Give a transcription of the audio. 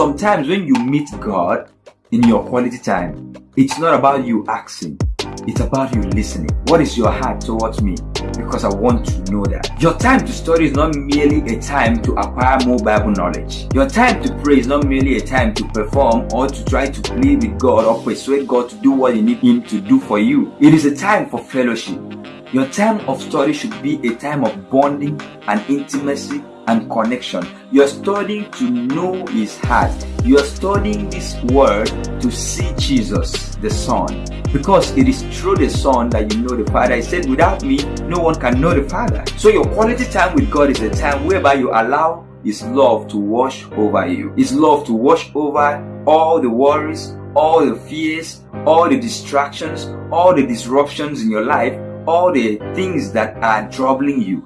Sometimes when you meet God in your quality time, it's not about you asking, it's about you listening. What is your heart towards me? Because I want to know that. Your time to study is not merely a time to acquire more Bible knowledge. Your time to pray is not merely a time to perform or to try to plead with God or persuade God to do what you need Him to do for you. It is a time for fellowship. Your time of study should be a time of bonding and intimacy and connection. You're studying to know His heart. You're studying this word to see Jesus, the Son. Because it is through the Son that you know the Father. He said, without me, no one can know the Father. So your quality time with God is a time whereby you allow His love to wash over you. His love to wash over all the worries, all the fears, all the distractions, all the disruptions in your life all the things that are troubling you.